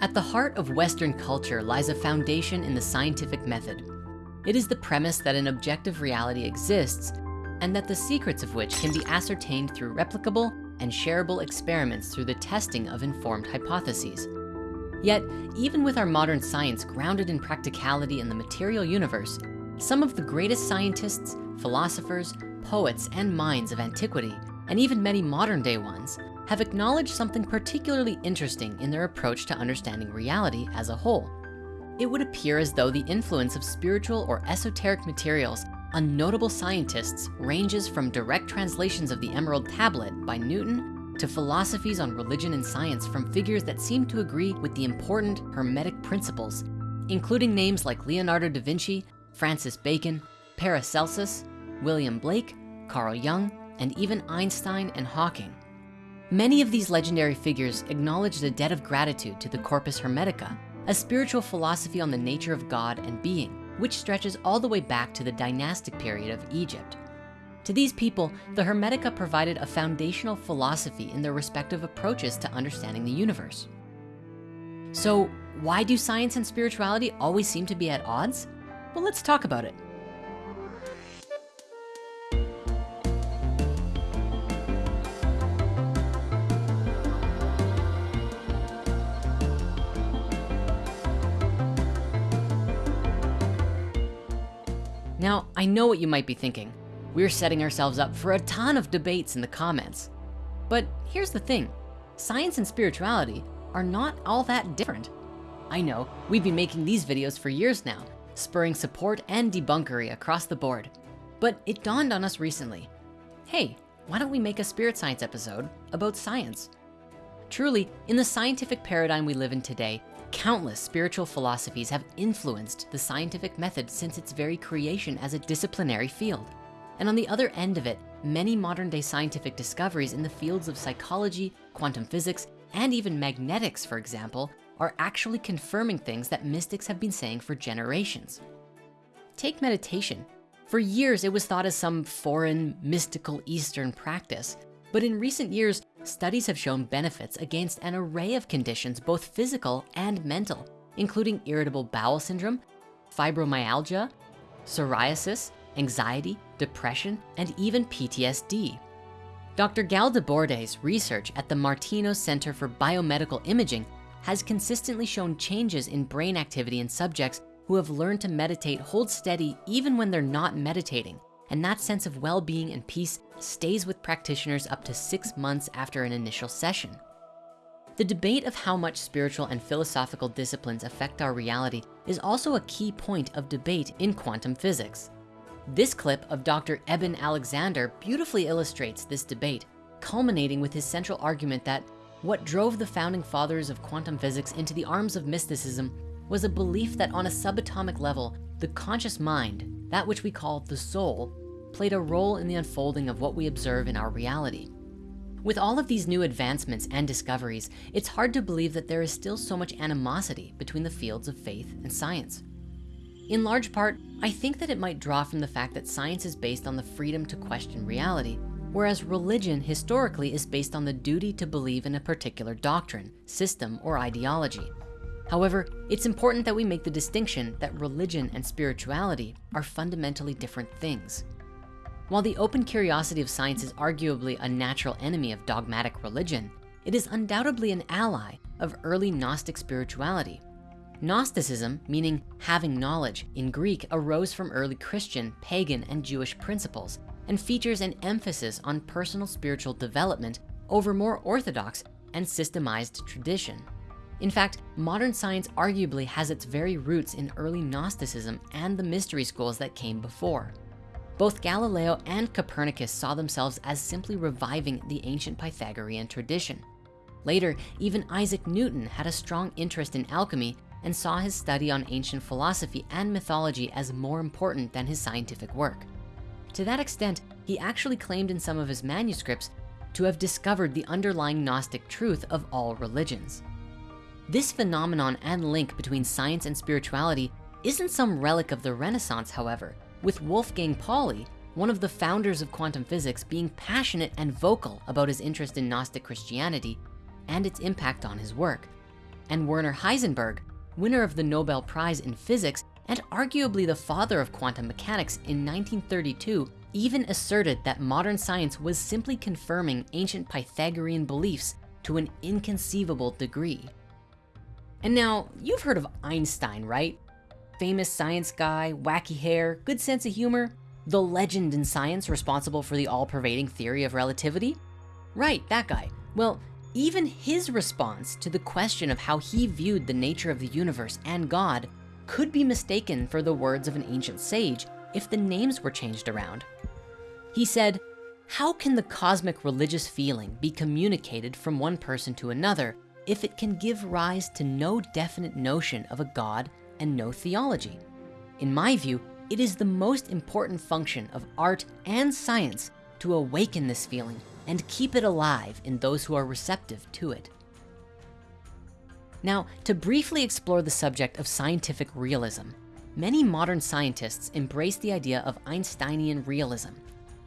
At the heart of Western culture lies a foundation in the scientific method. It is the premise that an objective reality exists and that the secrets of which can be ascertained through replicable and shareable experiments through the testing of informed hypotheses. Yet, even with our modern science grounded in practicality in the material universe, some of the greatest scientists, philosophers, poets, and minds of antiquity, and even many modern day ones, have acknowledged something particularly interesting in their approach to understanding reality as a whole. It would appear as though the influence of spiritual or esoteric materials on notable scientists ranges from direct translations of the Emerald Tablet by Newton to philosophies on religion and science from figures that seem to agree with the important Hermetic principles, including names like Leonardo da Vinci, Francis Bacon, Paracelsus, William Blake, Carl Jung, and even Einstein and Hawking. Many of these legendary figures acknowledged a debt of gratitude to the Corpus Hermetica, a spiritual philosophy on the nature of God and being, which stretches all the way back to the dynastic period of Egypt. To these people, the Hermetica provided a foundational philosophy in their respective approaches to understanding the universe. So why do science and spirituality always seem to be at odds? Well, let's talk about it. Now, I know what you might be thinking. We're setting ourselves up for a ton of debates in the comments. But here's the thing, science and spirituality are not all that different. I know, we've been making these videos for years now, spurring support and debunkery across the board. But it dawned on us recently, hey, why don't we make a spirit science episode about science? Truly, in the scientific paradigm we live in today, Countless spiritual philosophies have influenced the scientific method since its very creation as a disciplinary field. And on the other end of it, many modern day scientific discoveries in the fields of psychology, quantum physics, and even magnetics, for example, are actually confirming things that mystics have been saying for generations. Take meditation. For years, it was thought as some foreign, mystical Eastern practice. But in recent years, studies have shown benefits against an array of conditions, both physical and mental, including irritable bowel syndrome, fibromyalgia, psoriasis, anxiety, depression, and even PTSD. Dr. Gaëlle Desbordes' research at the Martinos Center for Biomedical Imaging has consistently shown changes in brain activity in subjects who have learned to meditate hold steady even when they're not meditating, and that sense of well-being and peace stays with practitioners up to six months after an initial session. The debate of how much spiritual and philosophical disciplines affect our reality is also a key point of debate in quantum physics. This clip of Dr. Eben Alexander beautifully illustrates this debate, culminating with his central argument that what drove the founding fathers of quantum physics into the arms of mysticism was a belief that on a subatomic level, the conscious mind, that which we call the soul, played a role in the unfolding of what we observe in our reality. With all of these new advancements and discoveries, it's hard to believe that there is still so much animosity between the fields of faith and science. In large part, I think that it might draw from the fact that science is based on the freedom to question reality, whereas religion historically is based on the duty to believe in a particular doctrine, system, or ideology. However, it's important that we make the distinction that religion and spirituality are fundamentally different things. While the open curiosity of science is arguably a natural enemy of dogmatic religion, it is undoubtedly an ally of early Gnostic spirituality. Gnosticism, meaning having knowledge in Greek, arose from early Christian, pagan, and Jewish principles and features an emphasis on personal spiritual development over more orthodox and systemized tradition. In fact, modern science arguably has its very roots in early Gnosticism and the mystery schools that came before. Both Galileo and Copernicus saw themselves as simply reviving the ancient Pythagorean tradition. Later, even Isaac Newton had a strong interest in alchemy and saw his study on ancient philosophy and mythology as more important than his scientific work. To that extent, he actually claimed in some of his manuscripts to have discovered the underlying Gnostic truth of all religions. This phenomenon and link between science and spirituality isn't some relic of the Renaissance, however with Wolfgang Pauli, one of the founders of quantum physics being passionate and vocal about his interest in Gnostic Christianity and its impact on his work. and Werner Heisenberg, winner of the Nobel Prize in Physics and arguably the father of quantum mechanics in 1932, even asserted that modern science was simply confirming ancient Pythagorean beliefs to an inconceivable degree. And now, you've heard of Einstein, right? Famous science guy, wacky hair, good sense of humor, the legend in science responsible for the all-pervading theory of relativity? Right, that guy. Well, even his response to the question of how he viewed the nature of the universe and God could be mistaken for the words of an ancient sage if the names were changed around. He said, how can the cosmic religious feeling be communicated from one person to another if it can give rise to no definite notion of a God and no theology? In my view, it is the most important function of art and science to awaken this feeling and keep it alive in those who are receptive to it. Now, to briefly explore the subject of scientific realism, many modern scientists embrace the idea of Einsteinian realism.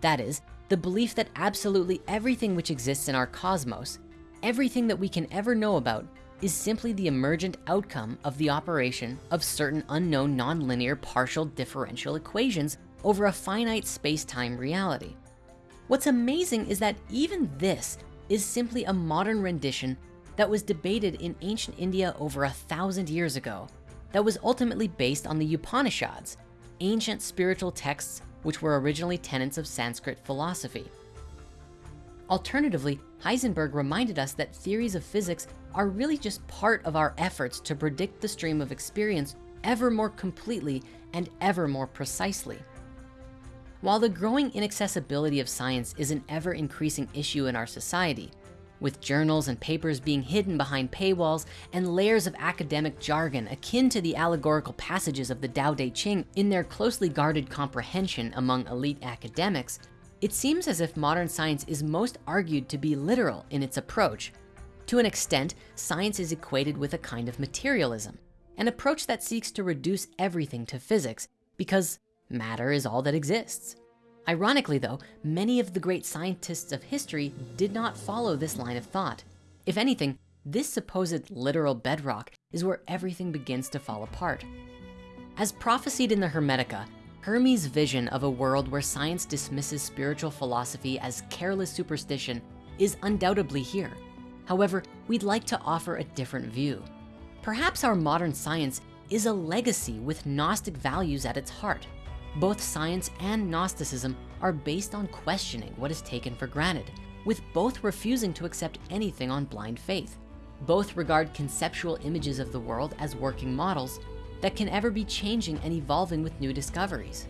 That is, the belief that absolutely everything which exists in our cosmos, everything that we can ever know about, is simply the emergent outcome of the operation of certain unknown nonlinear partial differential equations over a finite space-time reality. What's amazing is that even this is simply a modern rendition that was debated in ancient India over a thousand years ago that was ultimately based on the Upanishads, ancient spiritual texts which were originally tenets of Sanskrit philosophy. Alternatively, Heisenberg reminded us that theories of physics are really just part of our efforts to predict the stream of experience ever more completely and ever more precisely. While the growing inaccessibility of science is an ever increasing issue in our society, with journals and papers being hidden behind paywalls and layers of academic jargon akin to the allegorical passages of the Tao Te Ching in their closely guarded comprehension among elite academics, it seems as if modern science is most argued to be literal in its approach. To an extent, science is equated with a kind of materialism, an approach that seeks to reduce everything to physics because matter is all that exists. Ironically though, many of the great scientists of history did not follow this line of thought. If anything, this supposed literal bedrock is where everything begins to fall apart. As prophesied in the Hermetica, Hermes' vision of a world where science dismisses spiritual philosophy as careless superstition is undoubtedly here. However, we'd like to offer a different view. Perhaps our modern science is a legacy with Gnostic values at its heart. Both science and Gnosticism are based on questioning what is taken for granted, with both refusing to accept anything on blind faith. Both regard conceptual images of the world as working models that can ever be changing and evolving with new discoveries.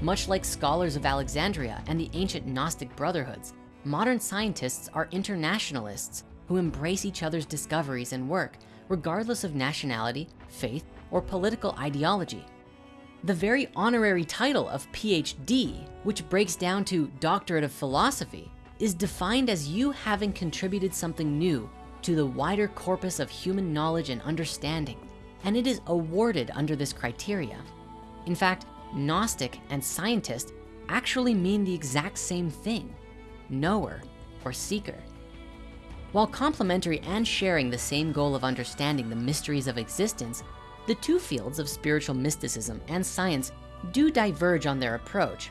Much like scholars of Alexandria and the ancient Gnostic brotherhoods, modern scientists are internationalists who embrace each other's discoveries and work, regardless of nationality, faith, or political ideology. The very honorary title of PhD, which breaks down to Doctorate of Philosophy, is defined as you having contributed something new to the wider corpus of human knowledge and understanding, and it is awarded under this criteria. In fact, Gnostic and scientist actually mean the exact same thing, knower or seeker. While complementary and sharing the same goal of understanding the mysteries of existence, the two fields of spiritual mysticism and science do diverge on their approach.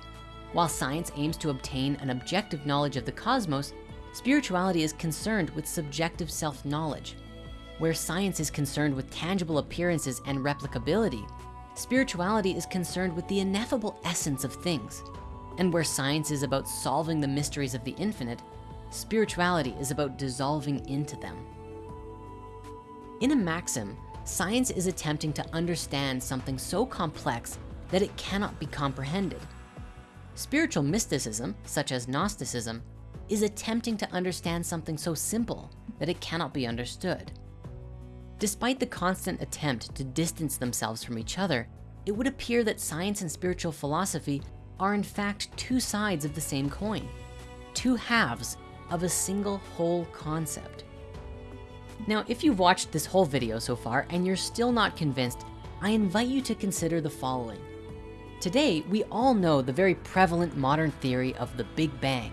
While science aims to obtain an objective knowledge of the cosmos, spirituality is concerned with subjective self-knowledge. Where science is concerned with tangible appearances and replicability, spirituality is concerned with the ineffable essence of things. And where science is about solving the mysteries of the infinite, spirituality is about dissolving into them. In a maxim, science is attempting to understand something so complex that it cannot be comprehended. Spiritual mysticism, such as Gnosticism, is attempting to understand something so simple that it cannot be understood. Despite the constant attempt to distance themselves from each other, it would appear that science and spiritual philosophy are in fact two sides of the same coin, two halves of a single whole concept. Now, if you've watched this whole video so far and you're still not convinced, I invite you to consider the following. Today, we all know the very prevalent modern theory of the Big Bang.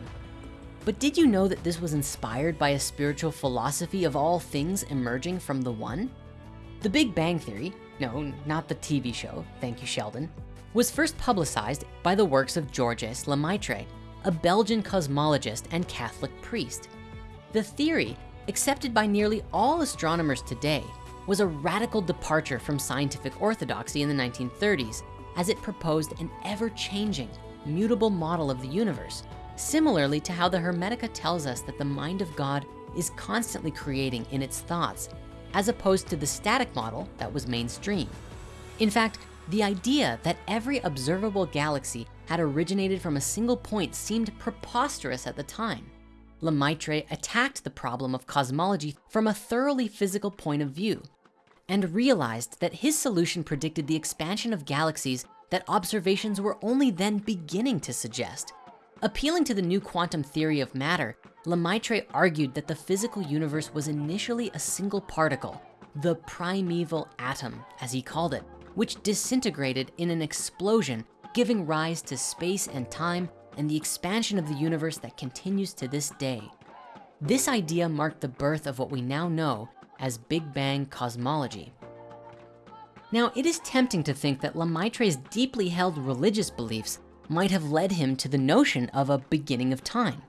But did you know that this was inspired by a spiritual philosophy of all things emerging from the one? The Big Bang Theory, no, not the TV show, thank you Sheldon, was first publicized by the works of Georges Lemaitre, a Belgian cosmologist and Catholic priest. The theory, accepted by nearly all astronomers today, was a radical departure from scientific orthodoxy in the 1930s as it proposed an ever-changing, mutable model of the universe, similarly to how the Hermetica tells us that the mind of God is constantly creating in its thoughts, as opposed to the static model that was mainstream. In fact, the idea that every observable galaxy had originated from a single point seemed preposterous at the time. Lemaitre attacked the problem of cosmology from a thoroughly physical point of view and realized that his solution predicted the expansion of galaxies that observations were only then beginning to suggest. Appealing to the new quantum theory of matter, Lemaitre argued that the physical universe was initially a single particle, the primeval atom, as he called it, which disintegrated in an explosion, giving rise to space and time and the expansion of the universe that continues to this day. This idea marked the birth of what we now know as Big Bang cosmology. Now, it is tempting to think that Lemaitre's deeply held religious beliefs might have led him to the notion of a beginning of time.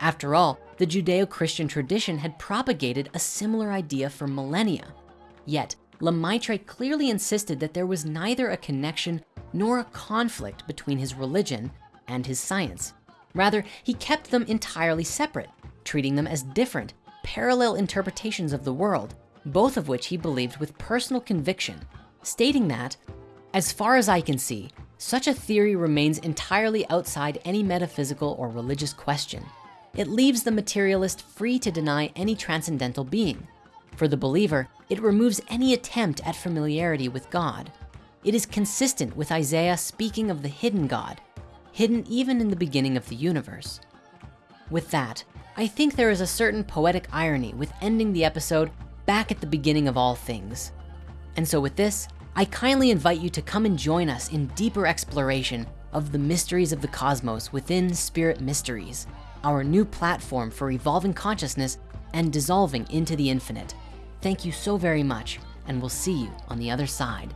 After all, the Judeo-Christian tradition had propagated a similar idea for millennia. Yet, Lemaitre clearly insisted that there was neither a connection nor a conflict between his religion and his science. Rather, he kept them entirely separate, treating them as different, parallel interpretations of the world, both of which he believed with personal conviction, stating that, as far as I can see, such a theory remains entirely outside any metaphysical or religious question. It leaves the materialist free to deny any transcendental being. For the believer, it removes any attempt at familiarity with God. It is consistent with Isaiah speaking of the hidden God, hidden even in the beginning of the universe. With that, I think there is a certain poetic irony with ending the episode back at the beginning of all things. And so with this, I kindly invite you to come and join us in deeper exploration of the mysteries of the cosmos within Spirit Mysteries, our new platform for evolving consciousness and dissolving into the infinite. Thank you so very much, and we'll see you on the other side.